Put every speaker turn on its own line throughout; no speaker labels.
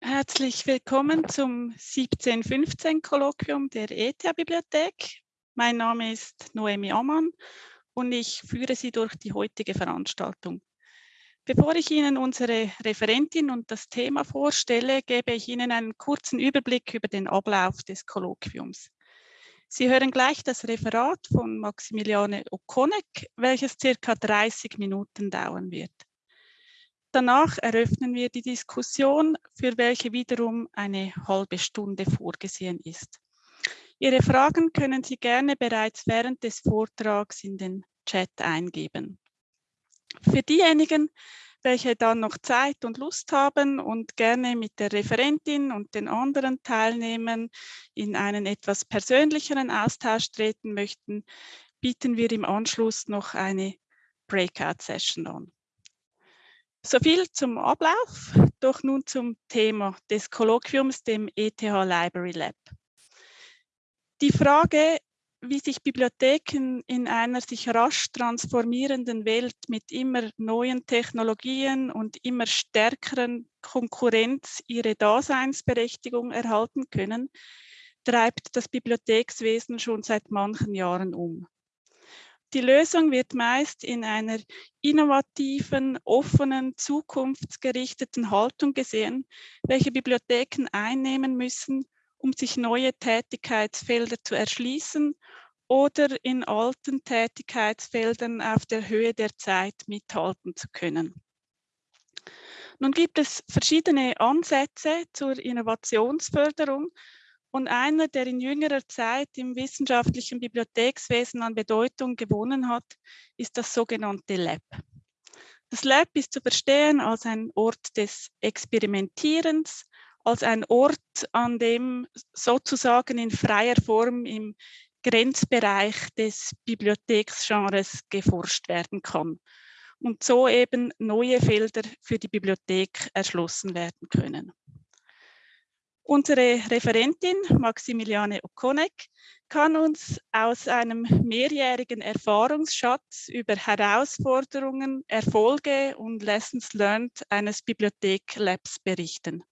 Herzlich willkommen zum 1715-Kolloquium der ETH-Bibliothek. Mein Name ist Noemi Ammann und ich führe Sie durch die heutige Veranstaltung. Bevor ich Ihnen unsere Referentin und das Thema vorstelle, gebe ich Ihnen einen kurzen Überblick über den Ablauf des Kolloquiums. Sie hören gleich das Referat von Maximiliane Okonek, welches circa 30 Minuten dauern wird. Danach eröffnen wir die Diskussion, für welche wiederum eine halbe Stunde vorgesehen ist. Ihre Fragen können Sie gerne bereits während des Vortrags in den Chat eingeben. Für diejenigen, welche dann noch Zeit und Lust haben und gerne mit der Referentin und den anderen Teilnehmern in einen etwas persönlicheren Austausch treten möchten, bieten wir im Anschluss noch eine Breakout-Session an. So viel zum Ablauf, doch nun zum Thema des Kolloquiums, dem ETH Library Lab. Die Frage, wie sich Bibliotheken in einer sich rasch transformierenden Welt mit immer neuen Technologien und immer stärkeren Konkurrenz ihre Daseinsberechtigung erhalten können, treibt das Bibliothekswesen schon seit manchen Jahren um. Die Lösung wird meist in einer innovativen, offenen, zukunftsgerichteten Haltung gesehen, welche Bibliotheken einnehmen müssen, um sich neue Tätigkeitsfelder zu erschließen oder in alten Tätigkeitsfeldern auf der Höhe der Zeit mithalten zu können. Nun gibt es verschiedene Ansätze zur Innovationsförderung und einer, der in jüngerer Zeit im wissenschaftlichen Bibliothekswesen an Bedeutung gewonnen hat, ist das sogenannte Lab. Das Lab ist zu verstehen als ein Ort des Experimentierens, als ein Ort, an dem sozusagen in freier Form im Grenzbereich des Bibliotheksgenres geforscht werden kann und so eben neue Felder für die Bibliothek erschlossen werden können. Unsere Referentin Maximiliane Okonek kann uns aus einem mehrjährigen Erfahrungsschatz über Herausforderungen, Erfolge und Lessons Learned eines Bibliothek-Labs berichten.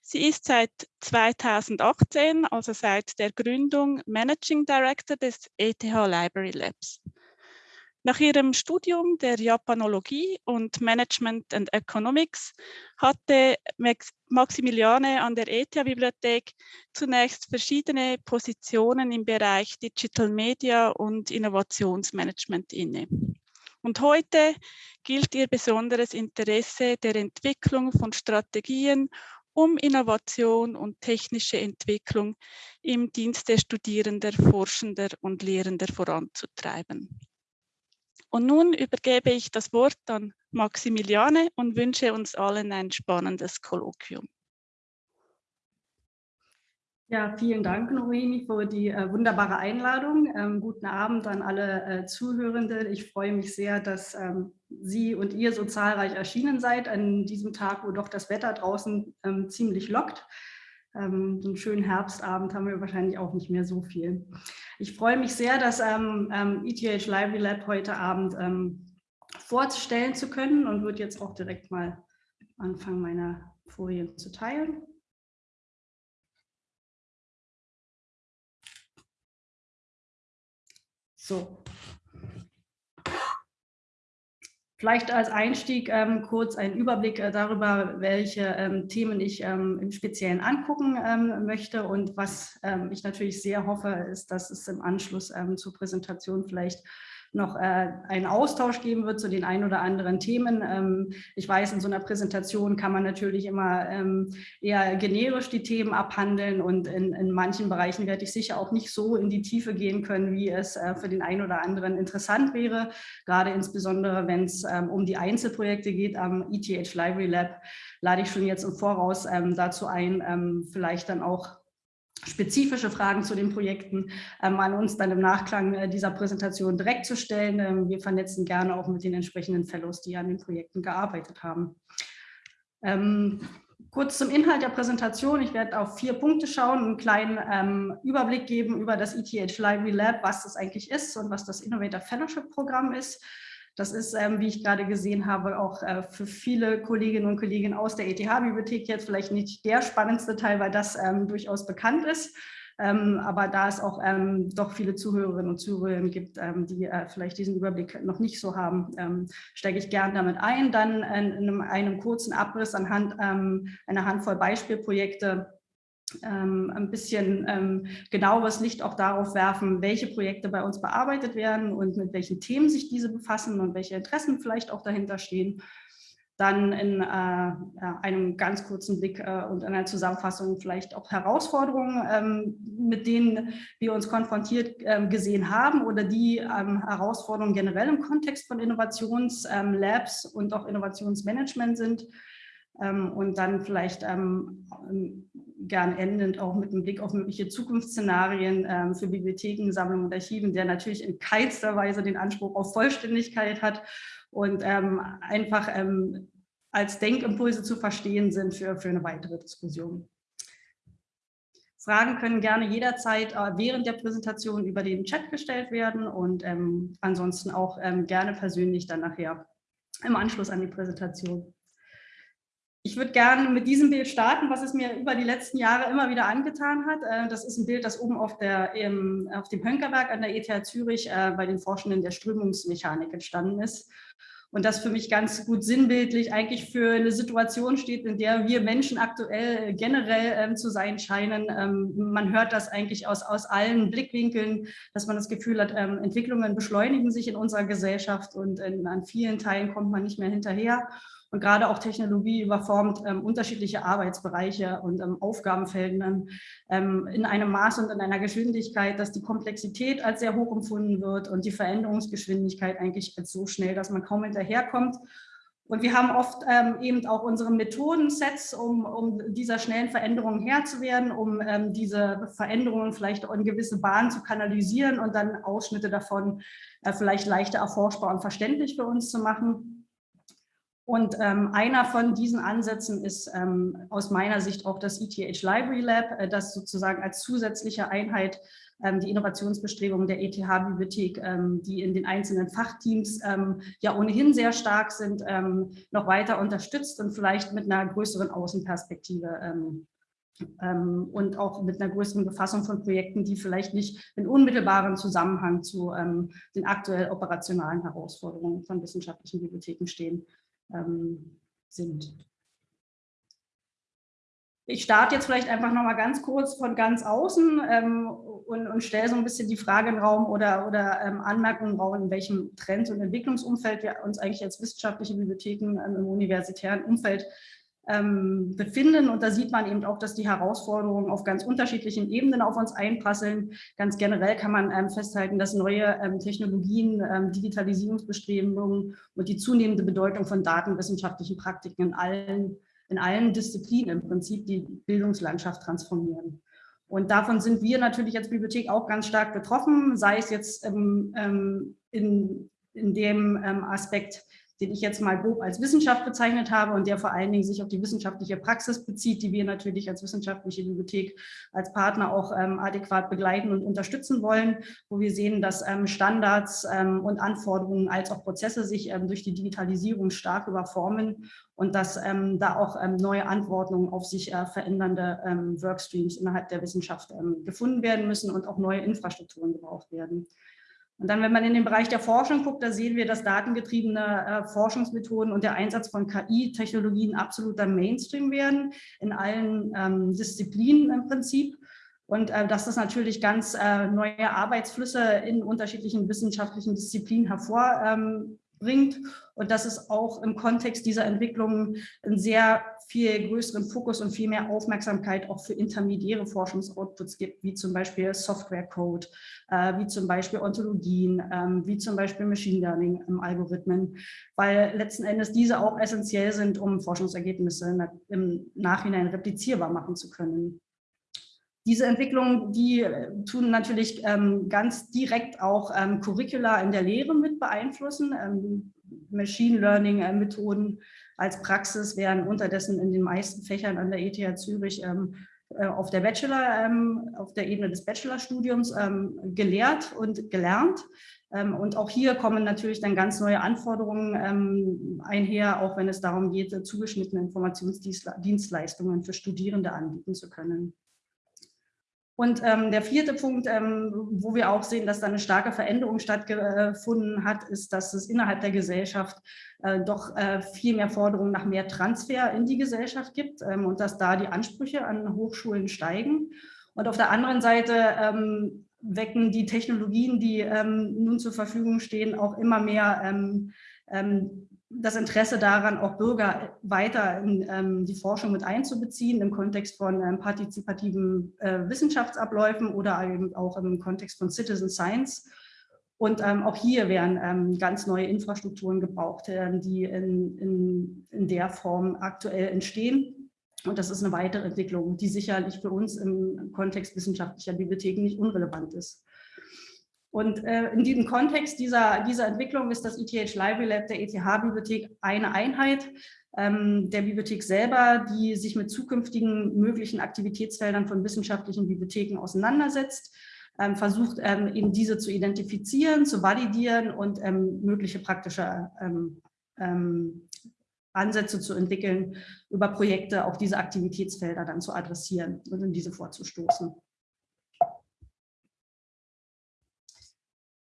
Sie ist seit 2018, also seit der Gründung, Managing Director des ETH Library Labs. Nach ihrem Studium der Japanologie und Management and Economics hatte Maximiliane an der ETH-Bibliothek zunächst verschiedene Positionen im Bereich Digital Media und Innovationsmanagement inne. Und heute gilt ihr besonderes Interesse der Entwicklung von Strategien, um Innovation und technische Entwicklung im Dienst der Studierender, Forschender und Lehrender voranzutreiben. Und nun übergebe ich das Wort an Maximiliane und wünsche uns allen ein spannendes Kolloquium.
Ja, vielen Dank, Noemi, für die äh, wunderbare Einladung. Ähm, guten Abend an alle äh, Zuhörende. Ich freue mich sehr, dass ähm, Sie und ihr so zahlreich erschienen seid an diesem Tag, wo doch das Wetter draußen ähm, ziemlich lockt. Ähm, so einen schönen Herbstabend haben wir wahrscheinlich auch nicht mehr so viel. Ich freue mich sehr, das ähm, ähm, ETH Library Lab heute Abend ähm, vorstellen zu können und würde jetzt auch direkt mal anfangen, meine Folien zu teilen. So, Vielleicht als Einstieg ähm, kurz ein Überblick äh, darüber, welche ähm, Themen ich ähm, im Speziellen angucken ähm, möchte. Und was ähm, ich natürlich sehr hoffe, ist, dass es im Anschluss ähm, zur Präsentation vielleicht noch äh, einen Austausch geben wird zu den ein oder anderen Themen. Ähm, ich weiß, in so einer Präsentation kann man natürlich immer ähm, eher generisch die Themen abhandeln und in, in manchen Bereichen werde ich sicher auch nicht so in die Tiefe gehen können, wie es äh, für den einen oder anderen interessant wäre, gerade insbesondere, wenn es ähm, um die Einzelprojekte geht am ETH Library Lab, lade ich schon jetzt im Voraus ähm, dazu ein, ähm, vielleicht dann auch spezifische Fragen zu den Projekten ähm, an uns dann im Nachklang äh, dieser Präsentation direkt zu stellen. Ähm, wir vernetzen gerne auch mit den entsprechenden Fellows, die an den Projekten gearbeitet haben. Ähm, kurz zum Inhalt der Präsentation. Ich werde auf vier Punkte schauen, einen kleinen ähm, Überblick geben über das ETH Library Lab, was das eigentlich ist und was das Innovator Fellowship Programm ist. Das ist, ähm, wie ich gerade gesehen habe, auch äh, für viele Kolleginnen und Kollegen aus der ETH-Bibliothek jetzt vielleicht nicht der spannendste Teil, weil das ähm, durchaus bekannt ist. Ähm, aber da es auch ähm, doch viele Zuhörerinnen und Zuhörer gibt, ähm, die äh, vielleicht diesen Überblick noch nicht so haben, ähm, steige ich gern damit ein. Dann in, in einem, einem, kurzen Abriss anhand ähm, einer Handvoll Beispielprojekte ähm, ein bisschen ähm, genaueres Licht auch darauf werfen, welche Projekte bei uns bearbeitet werden und mit welchen Themen sich diese befassen und welche Interessen vielleicht auch dahinter stehen dann in äh, einem ganz kurzen Blick äh, und einer Zusammenfassung vielleicht auch Herausforderungen, ähm, mit denen wir uns konfrontiert ähm, gesehen haben oder die ähm, Herausforderungen generell im Kontext von Innovationslabs ähm, und auch Innovationsmanagement sind. Ähm, und dann vielleicht ähm, gern endend auch mit einem Blick auf mögliche Zukunftsszenarien für Bibliotheken, Sammlungen und Archiven, der natürlich in keinster Weise den Anspruch auf Vollständigkeit hat und ähm, einfach ähm, als Denkimpulse zu verstehen sind für, für eine weitere Diskussion. Fragen können gerne jederzeit äh, während der Präsentation über den Chat gestellt werden und ähm, ansonsten auch ähm, gerne persönlich dann nachher im Anschluss an die Präsentation. Ich würde gerne mit diesem Bild starten, was es mir über die letzten Jahre immer wieder angetan hat. Äh, das ist ein Bild, das oben auf, der, auf dem Hönkerberg an der ETH Zürich äh, bei den Forschenden der Strömungsmechanik entstanden ist. Und das für mich ganz gut sinnbildlich eigentlich für eine Situation steht, in der wir Menschen aktuell generell ähm, zu sein scheinen. Ähm, man hört das eigentlich aus, aus allen Blickwinkeln, dass man das Gefühl hat, ähm, Entwicklungen beschleunigen sich in unserer Gesellschaft und in, an vielen Teilen kommt man nicht mehr hinterher. Und gerade auch Technologie überformt ähm, unterschiedliche Arbeitsbereiche und ähm, Aufgabenfelder ähm, in einem Maß und in einer Geschwindigkeit, dass die Komplexität als sehr hoch empfunden wird und die Veränderungsgeschwindigkeit eigentlich als so schnell, dass man kaum hinterherkommt. Und wir haben oft ähm, eben auch unsere Methodensets, um, um dieser schnellen Veränderungen Herr zu werden, um ähm, diese Veränderungen vielleicht in gewisse Bahnen zu kanalisieren und dann Ausschnitte davon äh, vielleicht leichter erforschbar und verständlich für uns zu machen. Und ähm, einer von diesen Ansätzen ist ähm, aus meiner Sicht auch das ETH Library Lab, äh, das sozusagen als zusätzliche Einheit ähm, die Innovationsbestrebungen der ETH-Bibliothek, ähm, die in den einzelnen Fachteams ähm, ja ohnehin sehr stark sind, ähm, noch weiter unterstützt und vielleicht mit einer größeren Außenperspektive und auch mit einer größeren Befassung von Projekten, die vielleicht nicht in unmittelbaren Zusammenhang zu den aktuell operationalen Herausforderungen von wissenschaftlichen Bibliotheken stehen ähm, sind. Ich starte jetzt vielleicht einfach noch mal ganz kurz von ganz außen ähm, und, und stelle so ein bisschen die Frage im Raum oder, oder ähm, Anmerkungen im Raum, in welchem Trend- und Entwicklungsumfeld wir uns eigentlich als wissenschaftliche Bibliotheken ähm, im universitären Umfeld befinden. Und da sieht man eben auch, dass die Herausforderungen auf ganz unterschiedlichen Ebenen auf uns einprasseln. Ganz generell kann man ähm, festhalten, dass neue ähm, Technologien, ähm, Digitalisierungsbestrebungen und die zunehmende Bedeutung von datenwissenschaftlichen Praktiken in allen, in allen Disziplinen im Prinzip die Bildungslandschaft transformieren. Und davon sind wir natürlich als Bibliothek auch ganz stark betroffen, sei es jetzt ähm, ähm, in, in dem Aspekt, den ich jetzt mal grob als Wissenschaft bezeichnet habe und der vor allen Dingen sich auf die wissenschaftliche Praxis bezieht, die wir natürlich als wissenschaftliche Bibliothek als Partner auch ähm, adäquat begleiten und unterstützen wollen, wo wir sehen, dass ähm, Standards ähm, und Anforderungen als auch Prozesse sich ähm, durch die Digitalisierung stark überformen und dass ähm, da auch ähm, neue Antworten auf sich äh, verändernde Workstreams innerhalb der Wissenschaft gefunden werden müssen und auch neue Infrastrukturen gebraucht werden. Und dann, wenn man in den Bereich der Forschung guckt, da sehen wir, dass datengetriebene äh, Forschungsmethoden und der Einsatz von KI-Technologien absoluter Mainstream werden, in allen ähm, Disziplinen im Prinzip. Und äh, dass das natürlich ganz äh, neue Arbeitsflüsse in unterschiedlichen wissenschaftlichen Disziplinen hervor ähm, bringt und dass es auch im Kontext dieser Entwicklungen einen sehr viel größeren Fokus und viel mehr Aufmerksamkeit auch für intermediäre Forschungsoutputs gibt, wie zum Beispiel Software-Code, äh, wie zum Beispiel Ontologien, ähm, wie zum Beispiel Machine Learning im Algorithmen, weil letzten Endes diese auch essentiell sind, um Forschungsergebnisse im Nachhinein replizierbar machen zu können. Diese Entwicklungen, die äh, tun natürlich ähm, ganz direkt auch ähm, Curricula in der Lehre mit beeinflussen. Ähm, Machine Learning äh, Methoden als Praxis werden unterdessen in den meisten Fächern an der ETH Zürich äh, auf der Bachelor, auf der Ebene des Bachelorstudiums gelehrt und gelernt. Und auch hier kommen natürlich dann ganz neue Anforderungen einher, auch wenn es darum geht, zugeschnittene Informationsdienstleistungen für Studierende anbieten zu können. Und ähm, der vierte Punkt, ähm, wo wir auch sehen, dass da eine starke Veränderung stattgefunden hat, ist, dass es innerhalb der Gesellschaft äh, doch äh, viel mehr Forderungen nach mehr Transfer in die Gesellschaft gibt ähm, und dass da die Ansprüche an Hochschulen steigen. Und auf der anderen Seite ähm, wecken die Technologien, die ähm, nun zur Verfügung stehen, auch immer mehr ähm, das Interesse daran, auch Bürger weiter in ähm, die Forschung mit einzubeziehen, im Kontext von ähm, partizipativen äh, Wissenschaftsabläufen oder eben auch im Kontext von Citizen Science. Und ähm, auch hier werden ähm, ganz neue Infrastrukturen gebraucht, äh, die in, in, in der Form aktuell entstehen. Und das ist eine weitere Entwicklung, die sicherlich für uns im Kontext wissenschaftlicher Bibliotheken nicht unrelevant ist. Und äh, in diesem Kontext dieser, dieser Entwicklung ist das ETH Library Lab der ETH-Bibliothek eine Einheit ähm, der Bibliothek selber, die sich mit zukünftigen möglichen Aktivitätsfeldern von wissenschaftlichen Bibliotheken auseinandersetzt, ähm, versucht ähm, eben diese zu identifizieren, zu validieren und ähm, mögliche praktische ähm, ähm, Ansätze zu entwickeln, über Projekte auch diese Aktivitätsfelder dann zu adressieren und in diese vorzustoßen.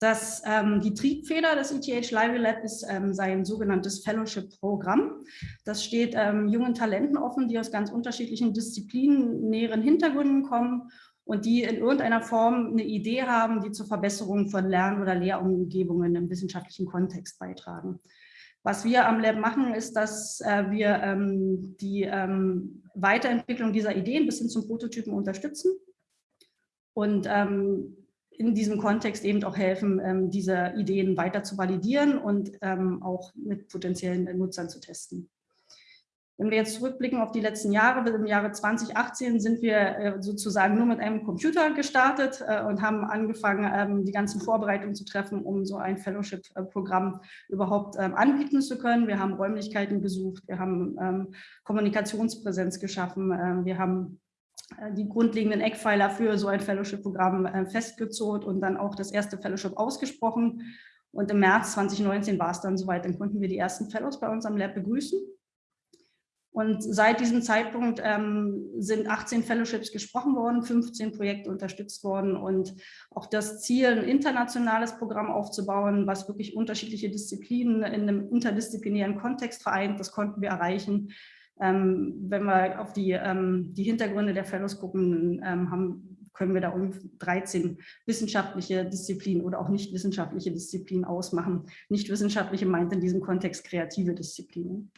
Das, ähm, die Triebfeder des ETH Library Lab ist ähm, sein sogenanntes Fellowship-Programm. Das steht ähm, jungen Talenten offen, die aus ganz unterschiedlichen Disziplinen, näheren Hintergründen kommen und die in irgendeiner Form eine Idee haben, die zur Verbesserung von Lern- oder Lehrumgebungen im wissenschaftlichen Kontext beitragen. Was wir am Lab machen, ist, dass äh, wir ähm, die ähm, Weiterentwicklung dieser Ideen bis hin zum Prototypen unterstützen und ähm, in diesem Kontext eben auch helfen, ähm, diese Ideen weiter zu validieren und ähm, auch mit potenziellen Nutzern zu testen. Wenn wir jetzt zurückblicken auf die letzten Jahre, im Jahre 2018 sind wir äh, sozusagen nur mit einem Computer gestartet äh, und haben angefangen, ähm, die ganzen Vorbereitungen zu treffen, um so ein Fellowship-Programm überhaupt anbieten zu können. Wir haben Räumlichkeiten gesucht, wir haben Kommunikationspräsenz geschaffen, wir haben die grundlegenden Eckpfeiler für so ein Fellowship-Programm äh, festgezurrt und dann auch das erste Fellowship ausgesprochen. Und im März 2019 war es dann soweit, dann konnten wir die ersten Fellows bei uns am Lab begrüßen. Und seit diesem Zeitpunkt ähm, sind 18 Fellowships gesprochen worden, 15 Projekte unterstützt worden und auch das Ziel, ein internationales Programm aufzubauen, was wirklich unterschiedliche Disziplinen in einem interdisziplinären Kontext vereint, das konnten wir erreichen. Ähm, wenn wir auf die, ähm, die Hintergründe der Fellows gucken, ähm, haben, können wir da um 13 wissenschaftliche Disziplinen oder auch nicht wissenschaftliche Disziplinen ausmachen. Nicht wissenschaftliche meint in diesem Kontext kreative Disziplinen.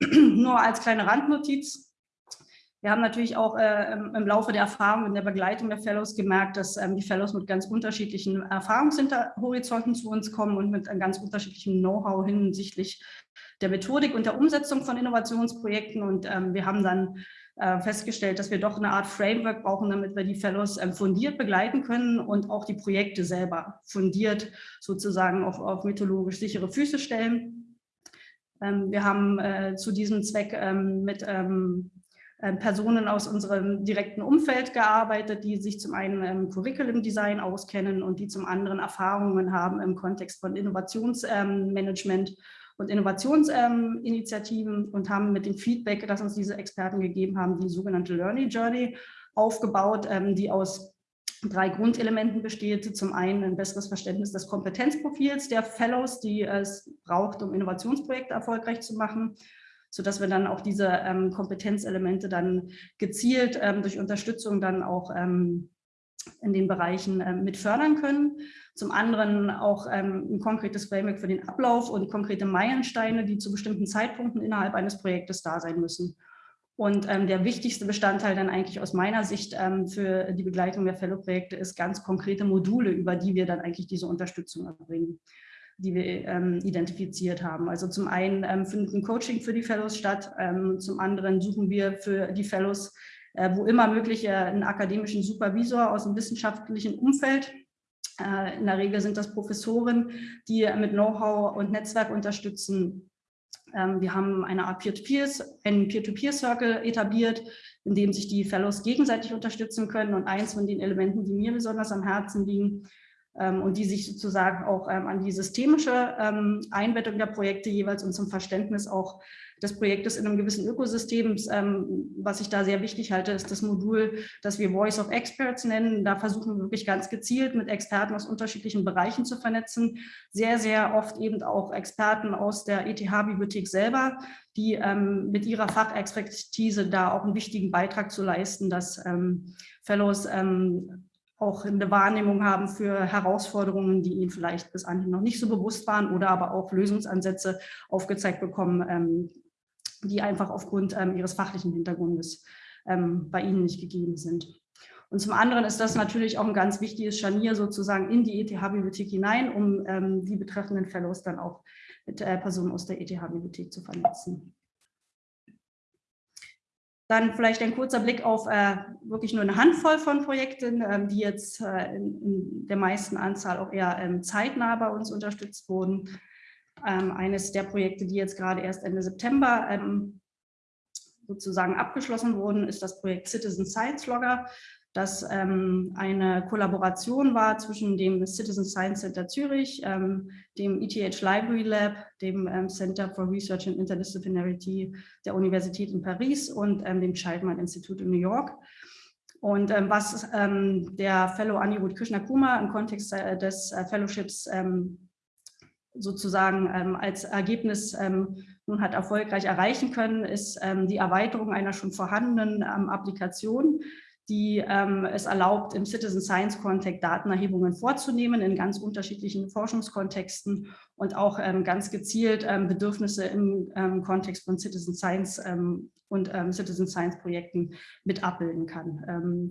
Nur als kleine Randnotiz, wir haben natürlich auch äh, im Laufe der Erfahrung in der Begleitung der Fellows gemerkt, dass ähm, die Fellows mit ganz unterschiedlichen Erfahrungshorizonten zu uns kommen und mit einem ganz unterschiedlichen Know-how hinsichtlich der Methodik und der Umsetzung von Innovationsprojekten. Und ähm, wir haben dann äh, festgestellt, dass wir doch eine Art Framework brauchen, damit wir die Fellows ähm, fundiert begleiten können und auch die Projekte selber fundiert sozusagen auf, auf mythologisch sichere Füße stellen. Ähm, wir haben äh, zu diesem Zweck ähm, mit ähm, Personen aus unserem direkten Umfeld gearbeitet, die sich zum einen im Curriculum Design auskennen und die zum anderen Erfahrungen haben im Kontext von Innovationsmanagement und Innovationsinitiativen und haben mit dem Feedback, das uns diese Experten gegeben haben, die sogenannte Learning Journey aufgebaut, ähm, die aus drei Grundelementen besteht. Zum einen ein besseres Verständnis des Kompetenzprofils der Fellows, die es braucht, um Innovationsprojekte erfolgreich zu machen sodass wir dann auch diese ähm, Kompetenzelemente dann gezielt ähm, durch Unterstützung dann auch ähm, in den Bereichen ähm, mit fördern können. Zum anderen auch ähm, ein konkretes Framework für den Ablauf und konkrete Meilensteine, die zu bestimmten Zeitpunkten innerhalb eines Projektes da sein müssen. Und ähm, der wichtigste Bestandteil dann eigentlich aus meiner Sicht ähm, für die Begleitung der Fellow-Projekte ist ganz konkrete Module, über die wir dann eigentlich diese Unterstützung erbringen die wir ähm, identifiziert haben. Also zum einen ähm, findet ein Coaching für die Fellows statt, ähm, zum anderen suchen wir für die Fellows, äh, wo immer möglich, äh, einen akademischen Supervisor aus dem wissenschaftlichen Umfeld. Äh, in der Regel sind das Professoren, die mit Know-how und Netzwerk unterstützen. Ähm, wir haben eine Art Peer-to-Peer, einen Peer-to-Peer-Circle etabliert, in dem sich die Fellows gegenseitig unterstützen können. Und eins von den Elementen, die mir besonders am Herzen liegen, und die sich sozusagen auch ähm, an die systemische ähm, Einbettung der Projekte jeweils und zum Verständnis auch des Projektes in einem gewissen Ökosystem. Was ich da sehr wichtig halte, ist das Modul, das wir Voice of Experts nennen. Da versuchen wir wirklich ganz gezielt mit Experten aus unterschiedlichen Bereichen zu vernetzen. Sehr, sehr oft eben auch Experten aus der ETH-Bibliothek selber, die mit ihrer Fachexpertise da auch einen wichtigen Beitrag zu leisten, dass Fellows auch eine Wahrnehmung haben für Herausforderungen, die ihnen vielleicht bis anhin noch nicht so bewusst waren oder aber auch Lösungsansätze aufgezeigt bekommen, ähm, die einfach aufgrund ähm, ihres fachlichen Hintergrundes ähm, bei ihnen nicht gegeben sind. Und zum anderen ist das natürlich auch ein ganz wichtiges Scharnier sozusagen in die ETH-Bibliothek hinein, um die betreffenden Fellows dann auch mit äh, Personen aus der ETH-Bibliothek zu vernetzen. Dann vielleicht ein kurzer Blick auf äh, wirklich nur eine Handvoll von Projekten, ähm, die jetzt äh, in, in, der meisten Anzahl auch eher ähm, zeitnah bei uns unterstützt wurden. Ähm, eines der Projekte, die jetzt gerade erst Ende September ähm, sozusagen abgeschlossen wurden, ist das Projekt Citizen Science Logger das ähm, eine Kollaboration war zwischen dem Citizen Science Center Zürich, ähm, dem ETH Library Lab, dem ähm, Center for Research and Interdisciplinarity der Universität in Paris und ähm, dem Scheidmann Institut in New York. Und ähm, was ähm, der Fellow Anirudh Krishna-Kuma im Kontext äh, des äh, Fellowships sozusagen als Ergebnis nun hat erfolgreich erreichen können, ist die Erweiterung einer schon vorhandenen Applikation, die ähm, es erlaubt, im Citizen Science Kontext Datenerhebungen vorzunehmen in ganz unterschiedlichen Forschungskontexten und auch ähm, ganz gezielt ähm, Bedürfnisse im ähm, Kontext von Citizen Science ähm, und ähm, Citizen Science Projekten mit abbilden kann.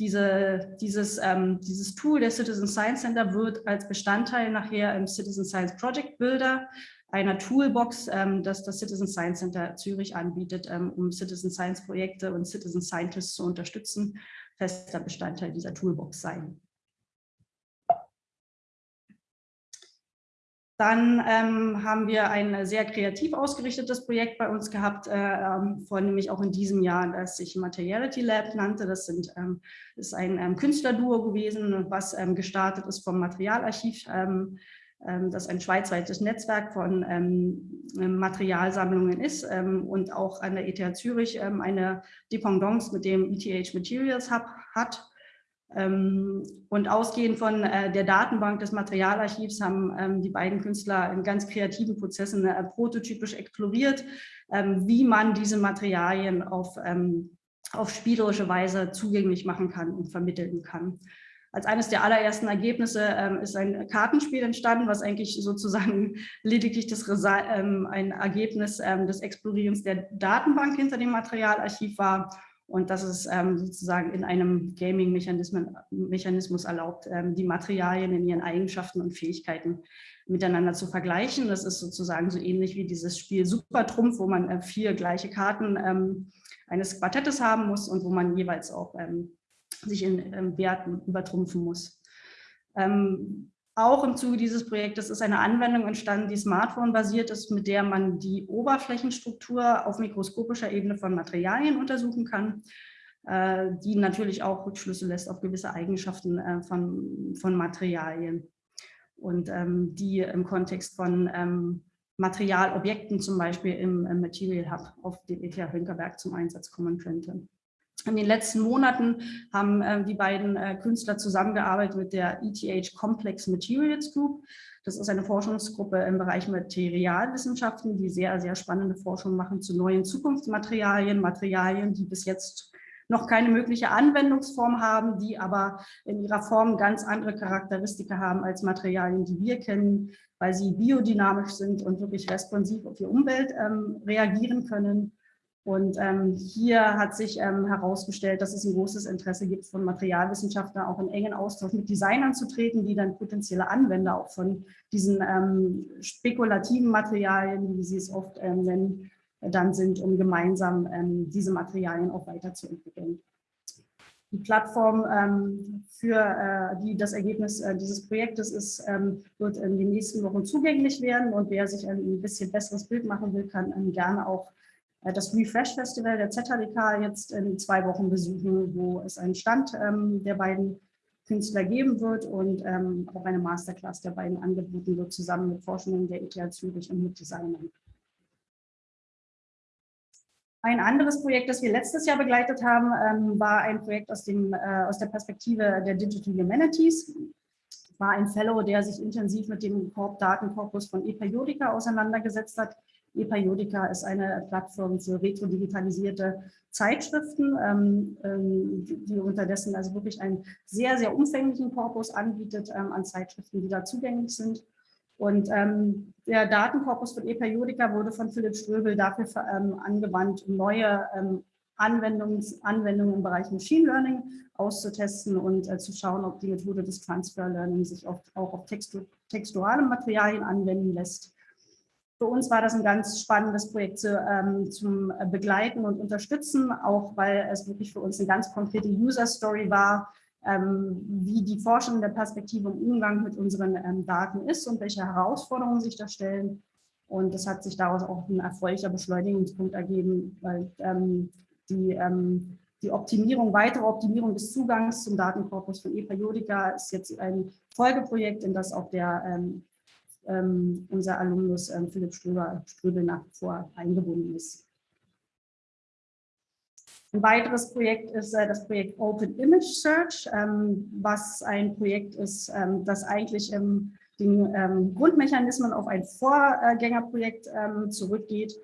Diese, dieses, dieses Tool der Citizen Science Center wird als Bestandteil nachher im Citizen Science Project Builder einer Toolbox, ähm, das das Citizen Science Center Zürich anbietet, ähm, um Citizen Science Projekte und Citizen Scientists zu unterstützen, fester Bestandteil dieser Toolbox sein. Dann ähm, haben wir ein sehr kreativ ausgerichtetes Projekt bei uns gehabt, äh, ähm, vor nämlich auch in diesem Jahr, das sich Materiality Lab nannte. Das sind, ähm, ist ein ähm, Künstlerduo gewesen, was ähm, gestartet ist vom Materialarchiv ähm, das ein schweizweites Netzwerk von ähm, Materialsammlungen ist ähm, und auch an der ETH Zürich ähm, eine Dependance mit dem ETH Materials Hub hat. Ähm, und ausgehend von äh, der Datenbank des Materialarchivs haben ähm, die beiden Künstler in ganz kreativen Prozessen äh, prototypisch exploriert, wie man diese Materialien auf, auf spielerische Weise zugänglich machen kann und vermitteln kann als eines der allerersten Ergebnisse ähm, ist ein Kartenspiel entstanden, was eigentlich sozusagen lediglich das ähm, ein Ergebnis ähm, des Explorierens der Datenbank hinter dem Materialarchiv war. Und das ist ähm, sozusagen in einem Gaming-Mechanismus erlaubt, ähm, die Materialien in ihren Eigenschaften und Fähigkeiten miteinander zu vergleichen. Das ist sozusagen so ähnlich wie dieses Spiel Supertrumpf, wo man äh, vier gleiche Karten ähm, eines Quartettes haben muss und wo man jeweils auch sich in ähm, Werten übertrumpfen muss. Ähm, auch im Zuge dieses Projektes ist eine Anwendung entstanden, die Smartphone-basiert ist, mit der man die Oberflächenstruktur auf mikroskopischer Ebene von Materialien untersuchen kann, äh, die natürlich auch Rückschlüsse lässt auf gewisse Eigenschaften äh, von, von Materialien und ähm, die im Kontext von ähm, Materialobjekten zum Beispiel im, im Material Hub auf dem ETH Hünkerberg zum Einsatz kommen könnte. In den letzten Monaten haben äh, die beiden äh, Künstler zusammengearbeitet mit der ETH Complex Materials Group. Das ist eine Forschungsgruppe im Bereich Materialwissenschaften, die sehr, sehr spannende Forschung machen zu neuen Zukunftsmaterialien, Materialien, die bis jetzt noch keine mögliche Anwendungsform haben, die aber in ihrer Form ganz andere Charakteristika haben als Materialien, die wir kennen, weil sie biodynamisch sind und wirklich responsiv auf die Umwelt ähm, reagieren können und ähm, hier hat sich ähm, herausgestellt, dass es ein großes Interesse gibt von Materialwissenschaftlern, auch in engen Austausch mit Designern zu treten, die dann potenzielle Anwender auch von diesen ähm, spekulativen Materialien, wie sie es oft ähm, nennen, dann sind, um gemeinsam ähm, diese Materialien auch weiterzuentwickeln. Die Plattform ähm, für äh, die das Ergebnis äh, dieses Projektes ist, wird in den nächsten Wochen zugänglich werden und wer sich ein bisschen besseres Bild machen will, kann gerne auch das Refresh Festival der ZHDK jetzt in zwei Wochen besuchen, wo es einen Stand ähm, der beiden Künstler geben wird und ähm, auch eine Masterclass der beiden angeboten wird, zusammen mit Forschenden der ETH Zürich und mit Designern. Ein anderes Projekt, das wir letztes Jahr begleitet haben, ähm, war ein Projekt aus, dem, äh, aus der Perspektive der Digital Humanities. War ein Fellow, der sich intensiv mit dem Datenkorpus von ePeriodica auseinandergesetzt hat. ePeriodica ist eine Plattform für retrodigitalisierte Zeitschriften, ähm, ähm, die unterdessen also wirklich einen sehr, sehr umfänglichen Korpus anbietet an Zeitschriften, die da zugänglich sind. Und ähm, der Datenkorpus von ePeriodica wurde von Philipp Ströbel dafür ähm, angewandt, um neue ähm, Anwendungen im Bereich Machine Learning auszutesten und äh, zu schauen, ob die Methode des Transfer Learning sich oft auch auf textu textuale Materialien anwenden lässt. Für uns war das ein ganz spannendes Projekt zu, ähm, zum Begleiten und Unterstützen, auch weil es wirklich für uns eine ganz konkrete User Story war, ähm, wie die Forschung der Perspektive im Umgang mit unseren ähm, Daten ist und welche Herausforderungen sich da stellen. Und es hat sich daraus auch ein erfreulicher Beschleunigungspunkt ergeben, weil ähm, die, die Optimierung, weitere Optimierung des Zugangs zum Datenkorpus von ePeriodica ist jetzt ein Folgeprojekt, in das auch der ähm, unser Alumnus ähm, Philipp Ströber, Ströbel nach wie vor eingebunden ist. Ein weiteres Projekt ist äh, das Projekt Open Image Search, ähm, was ein Projekt ist, ähm, das eigentlich ähm, den ähm, Grundmechanismen auf ein Vorgängerprojekt zurückgeht.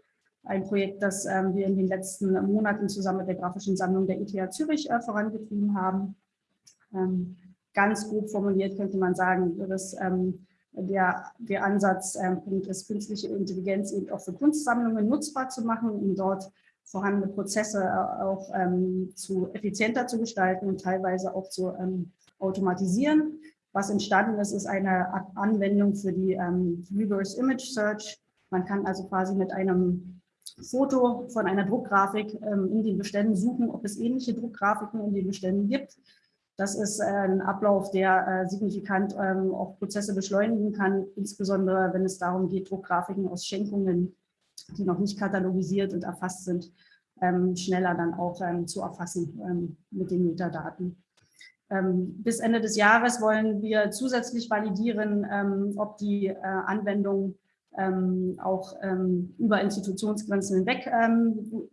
Ein Projekt, das wir in den letzten Monaten zusammen mit der grafischen Sammlung der ETH Zürich äh, vorangetrieben haben. ganz grob formuliert könnte man sagen, dass der, der Ansatzpunkt ist, künstliche Intelligenz eben auch für Kunstsammlungen nutzbar zu machen, um dort vorhandene Prozesse äh, auch ähm, zu effizienter zu gestalten und teilweise auch zu ähm, automatisieren. Was entstanden ist, ist eine Anwendung für die ähm, Reverse Image Search. Man kann also quasi mit einem Foto von einer Druckgrafik ähm, in den Beständen suchen, ob es ähnliche Druckgrafiken in den Beständen gibt. Das ist äh, ein Ablauf, der äh, signifikant ähm, auch Prozesse beschleunigen kann, insbesondere wenn es darum geht, Druckgrafiken aus Schenkungen die noch nicht katalogisiert und erfasst sind, ähm, schneller dann auch ähm, zu erfassen mit den Metadaten. Bis Ende des Jahres wollen wir zusätzlich validieren, ob die äh, Anwendung ähm, auch über Institutionsgrenzen hinweg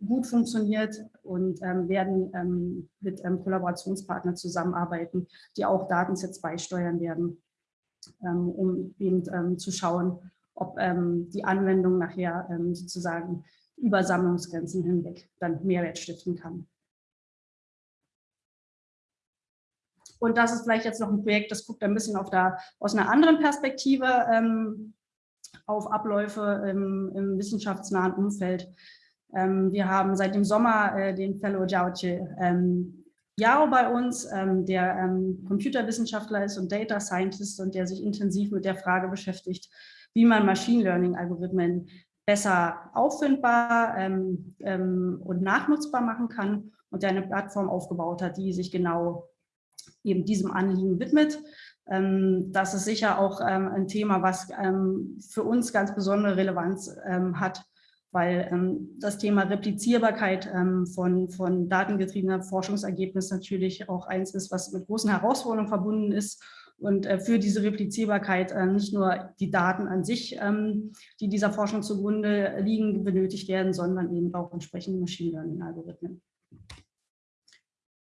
gut funktioniert und werden mit Kollaborationspartnern zusammenarbeiten, die auch Datensets beisteuern werden, um eben zu schauen, ob ähm, die Anwendung nachher ähm, sozusagen über Sammlungsgrenzen hinweg dann Mehrwert stiften kann. Und das ist vielleicht jetzt noch ein Projekt, das guckt ein bisschen auf da, aus einer anderen Perspektive ähm, auf Abläufe im, im wissenschaftsnahen Umfeld. Ähm, wir haben seit dem Sommer äh, den Fellow Jiaoche ähm, Yao bei uns, ähm, der ähm, Computerwissenschaftler ist und Data Scientist und der sich intensiv mit der Frage beschäftigt, wie man Machine Learning-Algorithmen besser auffindbar ähm, ähm, und nachnutzbar machen kann und der eine Plattform aufgebaut hat, die sich genau eben diesem Anliegen widmet. Ähm, das ist sicher auch ähm, ein Thema, was ähm, für uns ganz besondere Relevanz hat, weil das Thema Replizierbarkeit von, von datengetriebener Forschungsergebnis natürlich auch eins ist, was mit großen Herausforderungen verbunden ist und äh, für diese Replizierbarkeit äh, nicht nur die Daten an sich, die dieser Forschung zugrunde liegen, benötigt werden, sondern eben auch entsprechende Machine Learning-Algorithmen.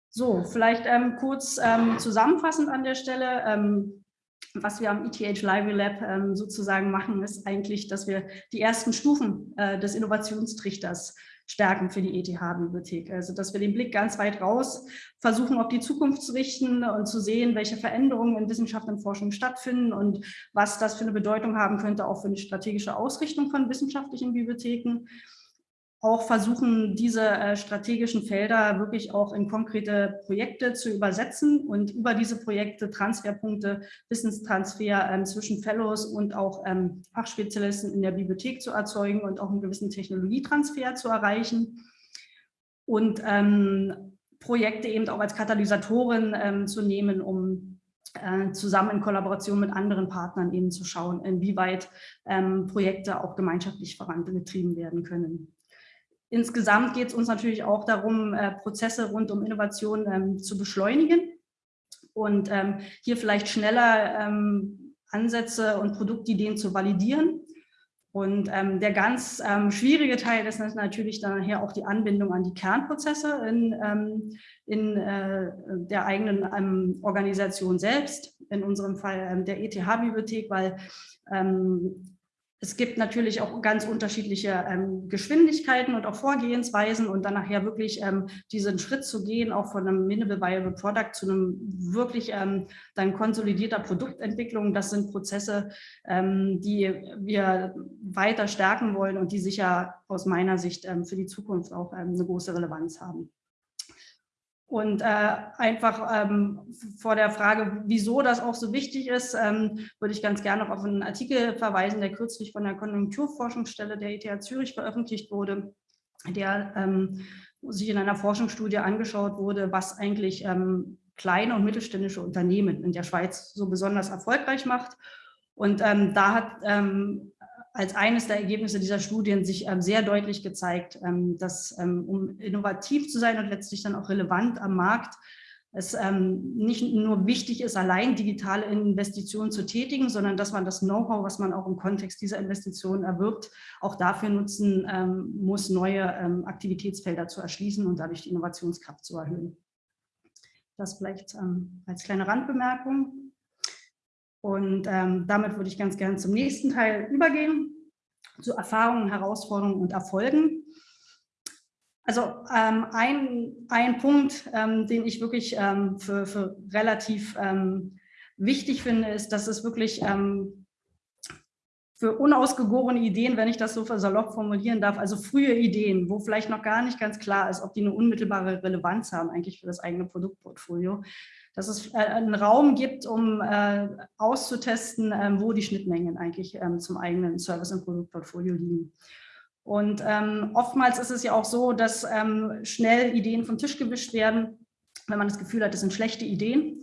So, vielleicht ähm, kurz ähm, zusammenfassend an der Stelle. Ähm, was wir am ETH Library Lab ähm, sozusagen machen, ist eigentlich, dass wir die ersten Stufen äh, des Innovationstrichters stärken für die ETH-Bibliothek. Also dass wir den Blick ganz weit raus versuchen, auf die Zukunft zu richten und zu sehen, welche Veränderungen in Wissenschaft und Forschung stattfinden und was das für eine Bedeutung haben könnte, auch für eine strategische Ausrichtung von wissenschaftlichen Bibliotheken auch versuchen, diese äh, strategischen Felder wirklich auch in konkrete Projekte zu übersetzen und über diese Projekte Transferpunkte, Wissenstransfer ähm, zwischen Fellows und auch ähm, Fachspezialisten in der Bibliothek zu erzeugen und auch einen gewissen Technologietransfer zu erreichen. Und ähm, Projekte eben auch als Katalysatoren ähm, zu nehmen, um äh, zusammen in Kollaboration mit anderen Partnern eben zu schauen, inwieweit Projekte auch gemeinschaftlich vorangetrieben werden können. Insgesamt geht es uns natürlich auch darum, äh, Prozesse rund um Innovation ähm, zu beschleunigen und ähm, hier vielleicht schneller ähm, Ansätze und Produktideen zu validieren. Und ähm, der ganz ähm, schwierige Teil ist natürlich dann nachher auch die Anbindung an die Kernprozesse in, ähm, in äh, der eigenen Organisation selbst, in unserem Fall der ETH-Bibliothek, weil es gibt natürlich auch ganz unterschiedliche ähm, Geschwindigkeiten und auch Vorgehensweisen und dann nachher wirklich ähm, diesen Schritt zu gehen, auch von einem Minimal Viable Product zu einem wirklich ähm, dann konsolidierter Produktentwicklung. Das sind Prozesse, ähm, die wir weiter stärken wollen und die sicher aus meiner Sicht ähm, für die Zukunft auch ähm, eine große Relevanz haben. Und äh, einfach ähm, vor der Frage, wieso das auch so wichtig ist, ähm, würde ich ganz gerne noch auf einen Artikel verweisen, der kürzlich von der Konjunkturforschungsstelle der ETH Zürich veröffentlicht wurde, der ähm, sich in einer Forschungsstudie angeschaut wurde, was eigentlich ähm, kleine und mittelständische Unternehmen in der Schweiz so besonders erfolgreich macht. Und ähm, da hat ähm, als eines der Ergebnisse dieser Studien sich ähm, sehr deutlich gezeigt, ähm, dass ähm, um innovativ zu sein und letztlich dann auch relevant am Markt, es nicht nur wichtig ist, allein digitale Investitionen zu tätigen, sondern dass man das Know-how, was man auch im Kontext dieser Investitionen erwirbt, auch dafür nutzen muss, neue Aktivitätsfelder zu erschließen und dadurch die Innovationskraft zu erhöhen. Das vielleicht als kleine Randbemerkung. Und ähm, damit würde ich ganz gerne zum nächsten Teil übergehen, zu Erfahrungen, Herausforderungen und Erfolgen. Also ähm, ein, ein Punkt, ähm, den ich wirklich ähm, für, für relativ ähm, wichtig finde, ist, dass es wirklich ähm, für unausgegorene Ideen, wenn ich das so salopp formulieren darf, also frühe Ideen, wo vielleicht noch gar nicht ganz klar ist, ob die eine unmittelbare Relevanz haben eigentlich für das eigene Produktportfolio, dass es äh, einen Raum gibt, um äh, auszutesten, äh, wo die Schnittmengen eigentlich ähm, zum eigenen Service- und Produktportfolio liegen. Und ähm, oftmals ist es ja auch so, dass ähm, schnell Ideen vom Tisch gewischt werden, wenn man das Gefühl hat, das sind schlechte Ideen.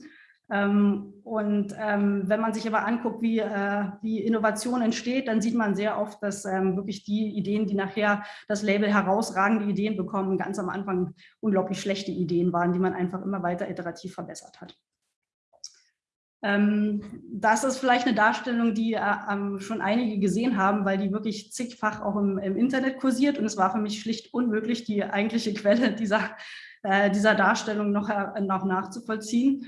Ähm, und ähm, wenn man sich aber anguckt, wie, äh, wie Innovation entsteht, dann sieht man sehr oft, dass ähm, wirklich die Ideen, die nachher das Label herausragende Ideen bekommen, ganz am Anfang unglaublich schlechte Ideen waren, die man einfach immer weiter iterativ verbessert hat. Das ist vielleicht eine Darstellung, die äh, schon einige gesehen haben, weil die wirklich zigfach auch im, im Internet kursiert und es war für mich schlicht unmöglich, die eigentliche Quelle dieser, äh, dieser Darstellung noch, noch nachzuvollziehen.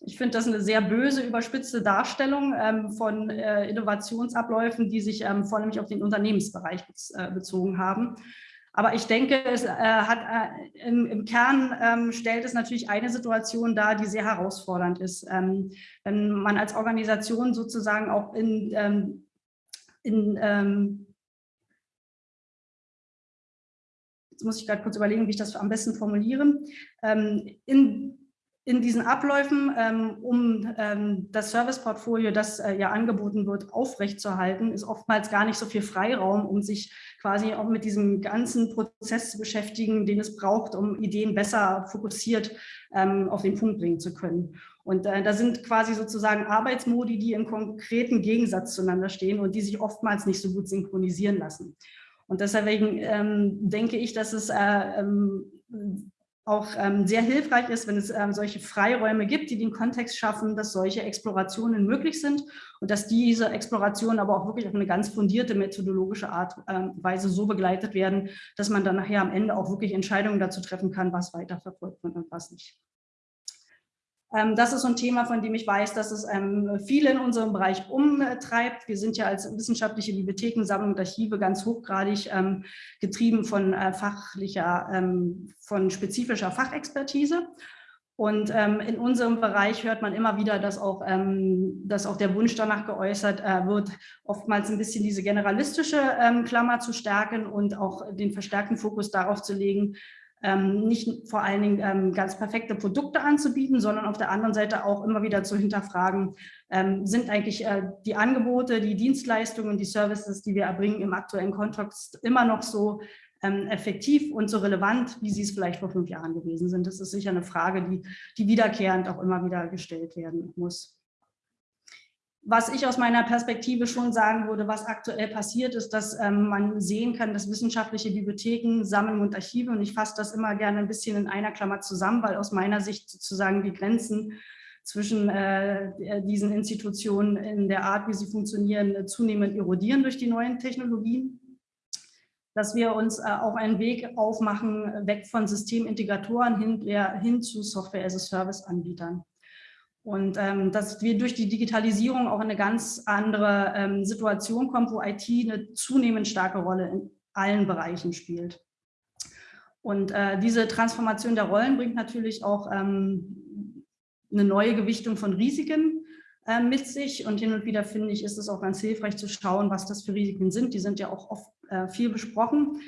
Ich finde das eine sehr böse, überspitzte Darstellung ähm, von äh, Innovationsabläufen, die sich ähm, vor allem auf den Unternehmensbereich bez äh, bezogen haben. Aber ich denke, es äh, hat äh, im, im, Kern ähm, stellt es natürlich eine Situation dar, die sehr herausfordernd ist. Ähm, wenn man als Organisation sozusagen auch in, ähm, in ähm, jetzt muss ich gerade kurz überlegen, wie ich das am besten formuliere, in in diesen Abläufen, ähm, um ähm, das Serviceportfolio, das äh, ja angeboten wird, aufrechtzuerhalten, ist oftmals gar nicht so viel Freiraum, um sich quasi auch mit diesem ganzen Prozess zu beschäftigen, den es braucht, um Ideen besser fokussiert ähm, auf den Punkt bringen zu können. Und äh, da sind quasi sozusagen Arbeitsmodi, die im konkreten Gegensatz zueinander stehen und die sich oftmals nicht so gut synchronisieren lassen. Und deswegen ähm, denke ich, dass es äh, ähm, auch ähm, sehr hilfreich ist, wenn es ähm, solche Freiräume gibt, die den Kontext schaffen, dass solche Explorationen möglich sind und dass diese Explorationen aber auch wirklich auf eine ganz fundierte methodologische Art ähm, Weise so begleitet werden, dass man dann nachher am Ende auch wirklich Entscheidungen dazu treffen kann, was weiterverfolgt wird und was nicht. Ähm, das ist so ein Thema, von dem ich weiß, dass es ähm, viele in unserem Bereich umtreibt. Wir sind ja als wissenschaftliche Bibliothekensammlung und Archive ganz hochgradig ähm, getrieben von äh, fachlicher, von spezifischer Fachexpertise. Und in unserem Bereich hört man immer wieder, dass auch, dass auch der Wunsch danach geäußert äh, wird, oftmals ein bisschen diese generalistische Klammer zu stärken und auch den verstärkten Fokus darauf zu legen, ähm, nicht vor allen Dingen ähm, ganz perfekte Produkte anzubieten, sondern auf der anderen Seite auch immer wieder zu hinterfragen, ähm, sind eigentlich äh, die Angebote, die Dienstleistungen, die Services, die wir erbringen im aktuellen Kontext immer noch so ähm, effektiv und so relevant, wie sie es vielleicht vor fünf Jahren gewesen sind. Das ist sicher eine Frage, die, die wiederkehrend auch immer wieder gestellt werden muss. Was ich aus meiner Perspektive schon sagen würde, was aktuell passiert, ist, dass ähm, man sehen kann, dass wissenschaftliche Bibliotheken, Sammeln und Archive, und ich fasse das immer gerne ein bisschen in einer Klammer zusammen, weil aus meiner Sicht sozusagen die Grenzen zwischen äh, diesen Institutionen in der Art, wie sie funktionieren, zunehmend erodieren durch die neuen Technologien dass wir uns äh, auch einen Weg aufmachen, weg von Systemintegratoren hin, hin zu Software-as-a-Service-Anbietern. Und ähm, dass wir durch die Digitalisierung auch in eine ganz andere ähm, Situation kommen, wo IT eine zunehmend starke Rolle in allen Bereichen spielt. Und äh, diese Transformation der Rollen bringt natürlich auch ähm, eine neue Gewichtung von Risiken äh, mit sich. Und hin und wieder finde ich, ist es auch ganz hilfreich zu schauen, was das für Risiken sind. Die sind ja auch oft äh, viel besprochen.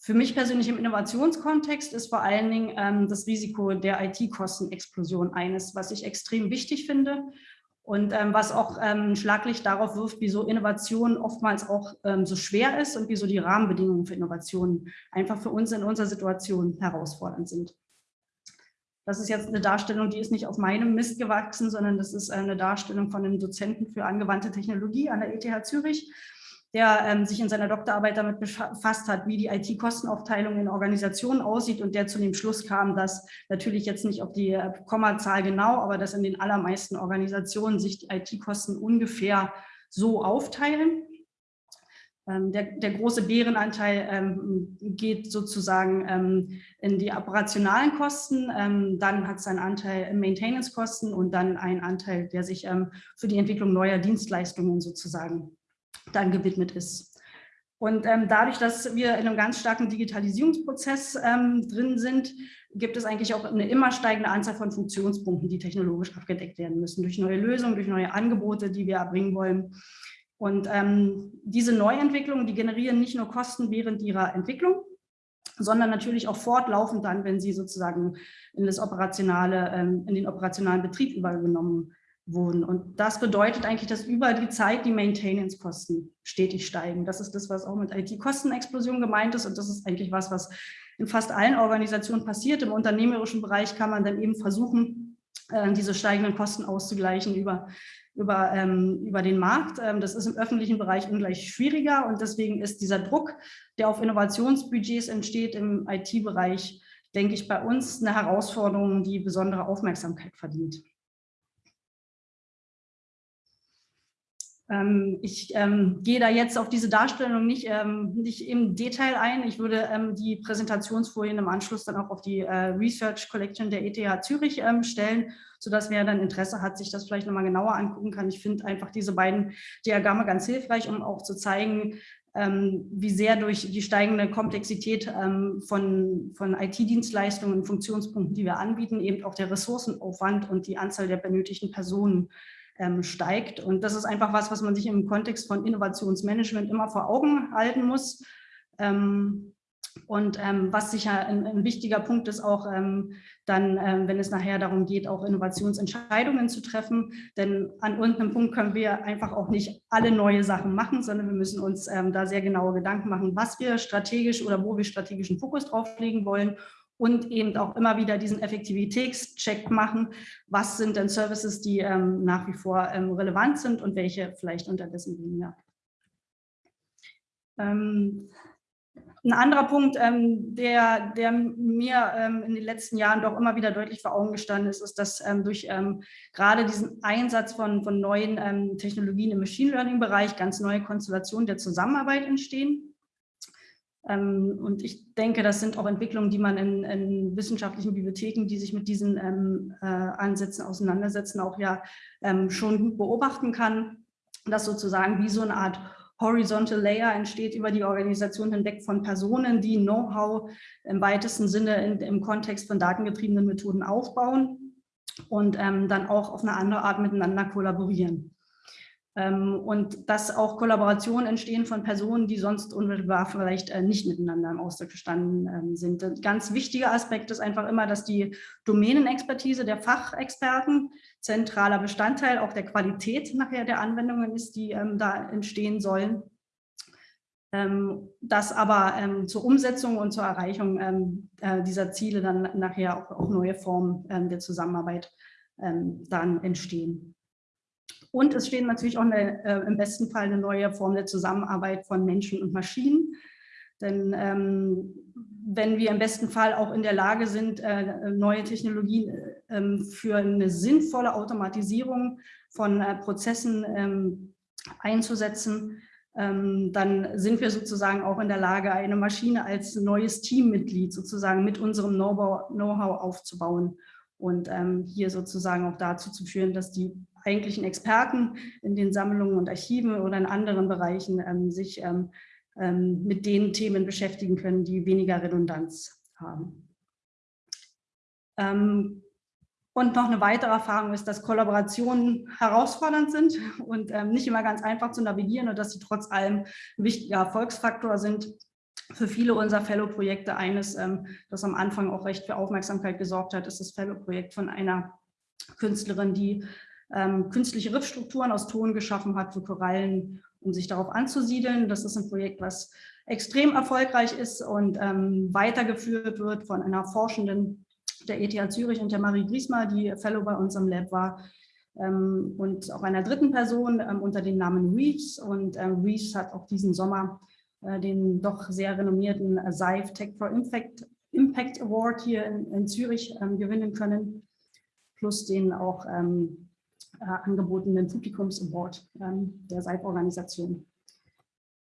Für mich persönlich im Innovationskontext ist vor allen Dingen ähm, das Risiko der IT-Kostenexplosion eines, was ich extrem wichtig finde und ähm, was auch ähm, Schlaglicht darauf wirft, wieso Innovation oftmals auch ähm, so schwer ist und wieso die Rahmenbedingungen für Innovationen einfach für uns in unserer Situation herausfordernd sind. Das ist jetzt eine Darstellung, die ist nicht auf meinem Mist gewachsen, sondern das ist eine Darstellung von einem Dozenten für angewandte Technologie an der ETH Zürich der ähm, sich in seiner Doktorarbeit damit befasst hat, wie die IT-Kostenaufteilung in Organisationen aussieht und der zu dem Schluss kam, dass natürlich jetzt nicht auf die äh, Kommazahl genau, aber dass in den allermeisten Organisationen sich die IT-Kosten ungefähr so aufteilen. Ähm, der, der, große Bärenanteil ähm, geht sozusagen ähm, in die operationalen Kosten, ähm, dann hat es einen Anteil in Maintenance-Kosten und dann einen Anteil, der sich ähm, für die Entwicklung neuer Dienstleistungen sozusagen dann gewidmet ist. Und ähm, dadurch, dass wir in einem ganz starken Digitalisierungsprozess ähm, drin sind, gibt es eigentlich auch eine immer steigende Anzahl von Funktionspunkten, die technologisch abgedeckt werden müssen, durch neue Lösungen, durch neue Angebote, die wir erbringen wollen. Und ähm, diese Neuentwicklungen, die generieren nicht nur Kosten während ihrer Entwicklung, sondern natürlich auch fortlaufend dann, wenn sie sozusagen in, das operationale, ähm, in den operationalen Betrieb übergenommen wurden. Und das bedeutet eigentlich, dass über die Zeit die Maintenance-Kosten stetig steigen. Das ist das, was auch mit IT-Kostenexplosion gemeint ist. Und das ist eigentlich was, was in fast allen Organisationen passiert. Im unternehmerischen Bereich kann man dann eben versuchen, äh, diese steigenden Kosten auszugleichen über, über, ähm, über den Markt. Ähm, das ist im öffentlichen Bereich ungleich schwieriger und deswegen ist dieser Druck, der auf Innovationsbudgets entsteht im IT-Bereich, denke ich, bei uns eine Herausforderung, die besondere Aufmerksamkeit verdient. Ich ähm, gehe da jetzt auf diese Darstellung nicht, ähm, nicht im Detail ein. Ich würde ähm, die Präsentationsfolien im Anschluss dann auch auf die äh, Research Collection der ETH Zürich ähm, stellen, sodass wer dann Interesse hat, sich das vielleicht nochmal genauer angucken kann. Ich finde einfach diese beiden Diagramme ganz hilfreich, um auch zu zeigen, ähm, wie sehr durch die steigende Komplexität von, von IT-Dienstleistungen und Funktionspunkten, die wir anbieten, eben auch der Ressourcenaufwand und die Anzahl der benötigten Personen ähm, steigt. Und das ist einfach was, was man sich im Kontext von Innovationsmanagement immer vor Augen halten muss. Ähm, und ähm, was sicher ein, ein, wichtiger Punkt ist, auch ähm, dann, ähm, wenn es nachher darum geht, auch Innovationsentscheidungen zu treffen. Denn an irgendeinem Punkt können wir einfach auch nicht alle neue Sachen machen, sondern wir müssen uns ähm, da sehr genaue Gedanken machen, was wir strategisch oder wo wir strategischen Fokus drauflegen wollen und eben auch immer wieder diesen Effektivitätscheck machen. Was sind denn Services, die ähm, nach wie vor ähm, relevant sind und welche vielleicht unterdessen weniger. Ähm, ein anderer Punkt, ähm, der, der mir ähm, in den letzten Jahren doch immer wieder deutlich vor Augen gestanden ist, ist, dass ähm, durch gerade diesen Einsatz von, von neuen Technologien im Machine Learning-Bereich ganz neue Konstellationen der Zusammenarbeit entstehen. Ähm, und ich denke, das sind auch Entwicklungen, die man in, in wissenschaftlichen Bibliotheken, die sich mit diesen ähm, äh, Ansätzen auseinandersetzen, auch ja ähm, schon gut beobachten kann, dass sozusagen wie so eine Art Horizontal Layer entsteht über die Organisation hinweg von Personen, die Know-how im weitesten Sinne in, im Kontext von datengetriebenen Methoden aufbauen und ähm, dann auch auf eine andere Art miteinander kollaborieren. Ähm, und dass auch Kollaborationen entstehen von Personen, die sonst unmittelbar vielleicht äh, nicht miteinander im Austausch gestanden ähm, sind. Ein ganz wichtiger Aspekt ist einfach immer, dass die Domänenexpertise der Fachexperten zentraler Bestandteil auch der Qualität nachher der Anwendungen ist, die ähm, da entstehen sollen. dass aber zur Umsetzung und zur Erreichung äh, dieser Ziele dann nachher auch, neue Formen der Zusammenarbeit dann entstehen. Und es steht natürlich auch eine, äh, im besten Fall eine neue Form der Zusammenarbeit von Menschen und Maschinen. Denn ähm, wenn wir im besten Fall auch in der Lage sind, äh, neue Technologien äh, für eine sinnvolle Automatisierung von äh, Prozessen ähm, einzusetzen, ähm, dann sind wir sozusagen auch in der Lage, eine Maschine als neues Teammitglied sozusagen mit unserem Know-how aufzubauen und ähm, hier sozusagen auch dazu zu führen, dass die eigentlichen Experten in den Sammlungen und Archiven oder in anderen Bereichen ähm, sich mit den Themen beschäftigen können, die weniger Redundanz haben. Und noch eine weitere Erfahrung ist, dass Kollaborationen herausfordernd sind und ähm, nicht immer ganz einfach zu navigieren und dass sie trotz allem ein wichtiger Erfolgsfaktor sind für viele unserer Fellow-Projekte. Eines, ähm, das am Anfang auch recht für Aufmerksamkeit gesorgt hat, ist das Fellow-Projekt von einer Künstlerin, die ähm, künstliche Riffstrukturen aus Ton geschaffen hat für Korallen, um sich darauf anzusiedeln. Das ist ein Projekt, was extrem erfolgreich ist und ähm, weitergeführt wird von einer Forschenden der ETH Zürich und der Marie Griesmer, die Fellow bei uns im Lab war, ähm, und auch einer dritten Person ähm, unter dem Namen Reeves. Und ähm, Reeves hat auch diesen Sommer äh, den doch sehr renommierten SAIF Tech for Impact, Impact Award hier in, in Zürich gewinnen können, plus den auch ähm, äh, angebotenen Publikums Award ähm, der SAIF-Organisation.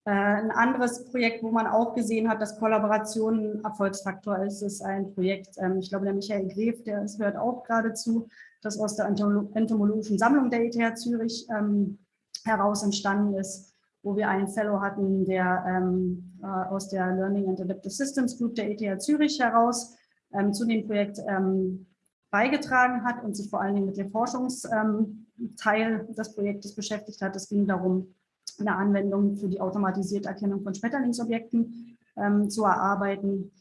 Äh, ein anderes Projekt, wo man auch gesehen hat, dass Kollaboration ein Erfolgsfaktor ist, ist ein Projekt, ähm, ich glaube, der Michael Gref, der hört auch geradezu, das aus der entomologischen Sammlung der ETH Zürich ähm, heraus entstanden ist, wo wir einen Fellow hatten, der ähm, äh, aus der Learning and Adaptive Systems Group der ETH Zürich heraus zu dem Projekt beigetragen hat und sich vor allen Dingen mit dem Forschungsteil des Projektes beschäftigt hat. Es ging darum, eine Anwendung für die automatisierte Erkennung von Schmetterlingsobjekten ähm, zu erarbeiten.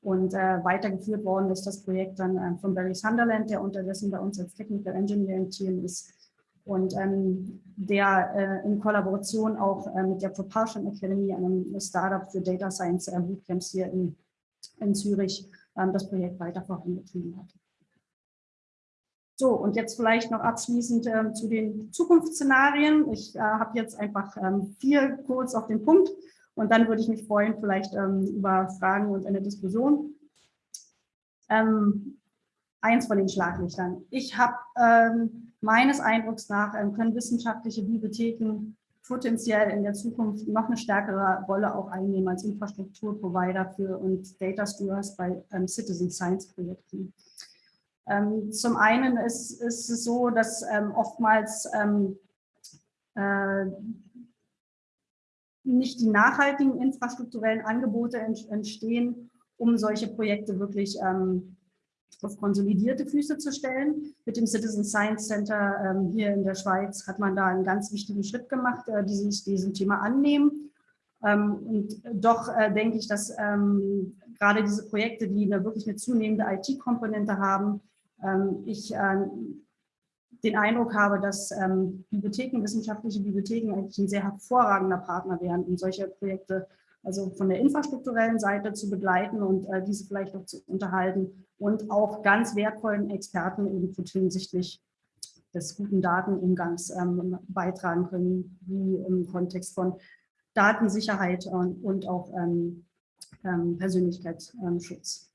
Und äh, weitergeführt worden ist das Projekt dann äh, von Barry Sunderland, der unterdessen bei uns als Technical Engineering Team ist und ähm, der äh, in Kollaboration auch äh, mit der Propulsion Academy, einem Startup für Data Science äh, Bootcamps hier in, in Zürich, ähm, das Projekt weiter vorangetrieben hat. So, und jetzt vielleicht noch abschließend ähm, zu den Zukunftsszenarien. Ich äh, habe jetzt einfach ähm, vier kurz auf den Punkt und dann würde ich mich freuen, vielleicht ähm, über Fragen und eine Diskussion. Ähm, eins von den Schlaglichtern. Ich habe ähm, meines Eindrucks nach ähm, können wissenschaftliche Bibliotheken potenziell in der Zukunft noch eine stärkere Rolle auch einnehmen als Infrastrukturprovider für und Data Stewards bei Citizen Science Projekten. Ähm, zum einen ist, ist, es so, dass ähm, oftmals ähm, äh, nicht die nachhaltigen infrastrukturellen Angebote entstehen, um solche Projekte wirklich ähm, auf konsolidierte Füße zu stellen. Mit dem Citizen Science Center ähm, hier in der Schweiz hat man da einen ganz wichtigen Schritt gemacht, äh, die sich diesem Thema annehmen. Ähm, und doch äh, denke ich, dass gerade diese Projekte, die eine, wirklich eine zunehmende IT-Komponente haben, ähm, ich ähm, den Eindruck habe, dass ähm, Bibliotheken, wissenschaftliche Bibliotheken eigentlich ein sehr hervorragender Partner wären, um solche Projekte also von der infrastrukturellen Seite zu begleiten und äh, diese vielleicht auch zu unterhalten und auch ganz wertvollen Experten hinsichtlich des guten Datenumgangs ähm, beitragen können, wie im Kontext von Datensicherheit und, und auch ähm, ähm, Persönlichkeitsschutz.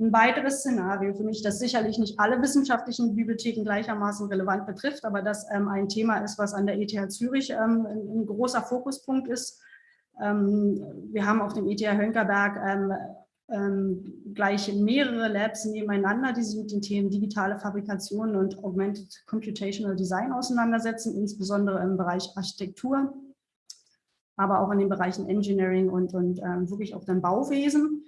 Ein weiteres Szenario für mich, das sicherlich nicht alle wissenschaftlichen Bibliotheken gleichermaßen relevant betrifft, aber das ähm, ein Thema ist, was an der ETH Zürich ähm, ein, ein, großer Fokuspunkt ist. Ähm, wir haben auf dem ETH Hönkerberg ähm, ähm, gleich mehrere Labs nebeneinander, die sich mit den Themen digitale Fabrikation und Augmented Computational Design auseinandersetzen, insbesondere im Bereich Architektur, aber auch in den Bereichen Engineering und, und ähm, wirklich auch dann Bauwesen.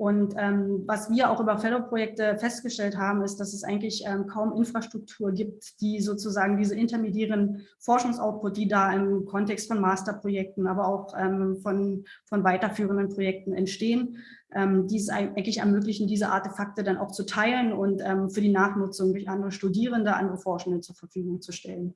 Und ähm, was wir auch über Fellow-Projekte festgestellt haben, ist, dass es eigentlich ähm, kaum Infrastruktur gibt, die sozusagen diese intermediären Forschungsoutput, die da im Kontext von Masterprojekten, aber auch ähm, von, von weiterführenden Projekten entstehen, ähm, die es eigentlich ermöglichen, diese Artefakte dann auch zu teilen und ähm, für die Nachnutzung durch andere Studierende, andere Forschende zur Verfügung zu stellen.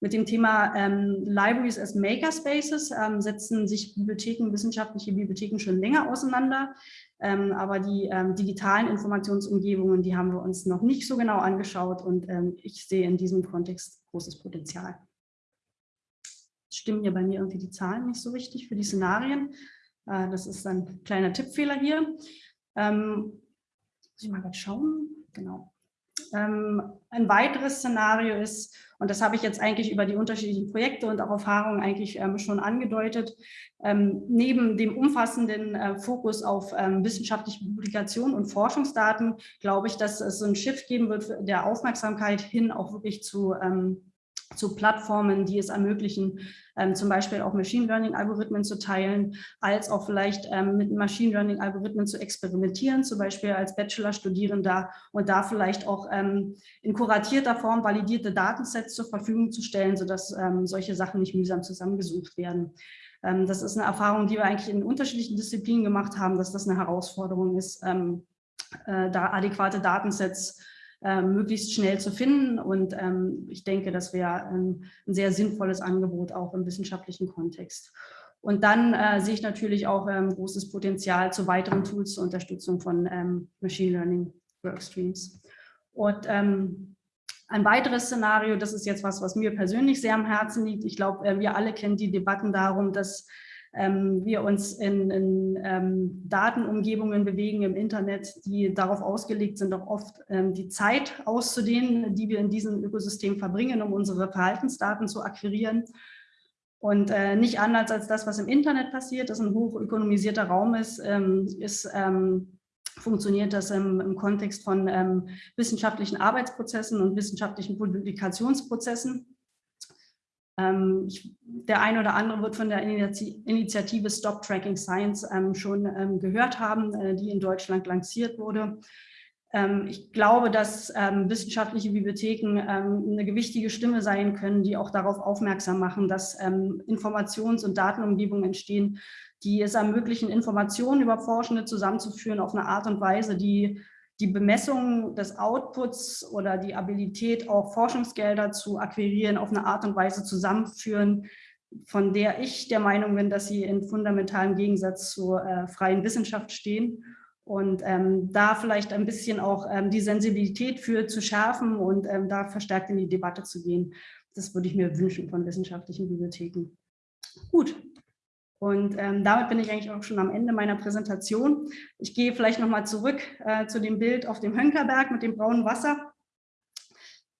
Mit dem Thema ähm, Libraries as Makerspaces ähm, setzen sich Bibliotheken, wissenschaftliche Bibliotheken schon länger auseinander. Ähm, aber die ähm, digitalen Informationsumgebungen, die haben wir uns noch nicht so genau angeschaut und ähm, ich sehe in diesem Kontext großes Potenzial. Stimmen hier bei mir irgendwie die Zahlen nicht so richtig für die Szenarien. Äh, das ist ein kleiner Tippfehler hier. Ähm, muss ich mal grad schauen. Genau. Ähm, ein weiteres Szenario ist, und das habe ich jetzt eigentlich über die unterschiedlichen Projekte und auch Erfahrungen eigentlich ähm, schon angedeutet, ähm, neben dem umfassenden äh, Fokus auf wissenschaftliche Publikationen und Forschungsdaten, glaube ich, dass es so ein Shift geben wird der Aufmerksamkeit hin auch wirklich zu zu Plattformen, die es ermöglichen, ähm, zum Beispiel auch Machine Learning-Algorithmen zu teilen, als auch vielleicht ähm, mit Machine Learning-Algorithmen zu experimentieren, zum Beispiel als Bachelor-Studierender und da vielleicht auch ähm, in kuratierter Form validierte Datensets zur Verfügung zu stellen, sodass ähm, solche Sachen nicht mühsam zusammengesucht werden. Ähm, das ist eine Erfahrung, die wir eigentlich in unterschiedlichen Disziplinen gemacht haben, dass das eine Herausforderung ist, ähm, äh, da adäquate Datensets möglichst schnell zu finden. Und ähm, ich denke, das wäre ähm, ein sehr sinnvolles Angebot auch im wissenschaftlichen Kontext. Und dann äh, sehe ich natürlich auch ähm, großes Potenzial zu weiteren Tools zur Unterstützung von ähm, Machine Learning Workstreams. Und ähm, ein weiteres Szenario, das ist jetzt was, was mir persönlich sehr am Herzen liegt. Ich glaube, äh, wir alle kennen die Debatten darum, dass ähm, wir uns in, in ähm, Datenumgebungen bewegen im Internet, die darauf ausgelegt sind, auch oft ähm, die Zeit auszudehnen, die wir in diesem Ökosystem verbringen, um unsere Verhaltensdaten zu akquirieren. Und äh, nicht anders als das, was im Internet passiert, das ein hochökonomisierter Raum ist, ähm, ist ähm, funktioniert das im, im Kontext von ähm, wissenschaftlichen Arbeitsprozessen und wissenschaftlichen Publikationsprozessen. Ähm, ich, der eine oder andere wird von der Initiative Stop Tracking Science ähm, schon ähm, gehört haben, äh, die in Deutschland lanciert wurde. Ich glaube, dass wissenschaftliche Bibliotheken eine gewichtige Stimme sein können, die auch darauf aufmerksam machen, dass Informations- und Datenumgebungen entstehen, die es ermöglichen, Informationen über Forschende zusammenzuführen auf eine Art und Weise, die die Bemessung des Outputs oder die Abilität, auch Forschungsgelder zu akquirieren, auf eine Art und Weise zusammenführen, von der ich der Meinung bin, dass sie in fundamentalem Gegensatz zur äh, freien Wissenschaft stehen. Und ähm, da vielleicht ein bisschen auch ähm, die Sensibilität für zu schärfen und ähm, da verstärkt in die Debatte zu gehen. Das würde ich mir wünschen von wissenschaftlichen Bibliotheken. Gut, und ähm, damit bin ich eigentlich auch schon am Ende meiner Präsentation. Ich gehe vielleicht nochmal zurück äh, zu dem Bild auf dem Hönkerberg mit dem braunen Wasser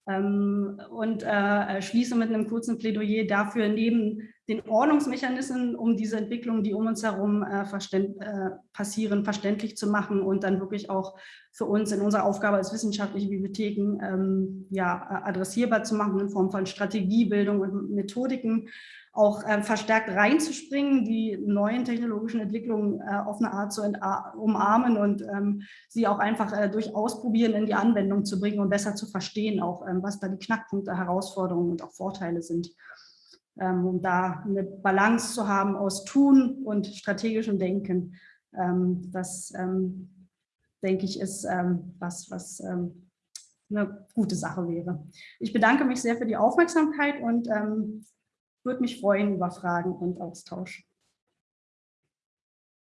ähm, und äh, schließe mit einem kurzen Plädoyer dafür, neben den Ordnungsmechanismen, um diese Entwicklungen, die um uns herum äh, verständ, äh, passieren, verständlich zu machen und dann wirklich auch für uns in unserer Aufgabe als wissenschaftliche Bibliotheken ähm, ja, adressierbar zu machen in Form von Strategiebildung und Methodiken, auch äh, verstärkt reinzuspringen, die neuen technologischen Entwicklungen äh, auf eine Art zu umarmen und ähm, sie auch einfach äh, durch Ausprobieren in die Anwendung zu bringen und besser zu verstehen, auch ähm, was da die Knackpunkte, Herausforderungen und auch Vorteile sind. Ähm, um da eine Balance zu haben aus Tun und strategischem Denken. Ähm, das, ähm, denke ich, ist ähm, was, was ähm, eine gute Sache wäre. Ich bedanke mich sehr für die Aufmerksamkeit und würde mich freuen über Fragen und Austausch.